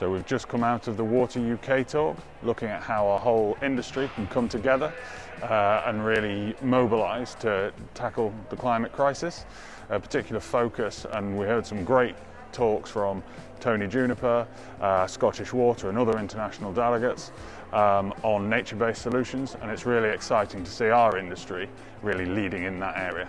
So we've just come out of the Water UK talk, looking at how our whole industry can come together uh, and really mobilise to tackle the climate crisis. A particular focus, and we heard some great talks from Tony Juniper, uh, Scottish Water and other international delegates um, on nature-based solutions and it's really exciting to see our industry really leading in that area.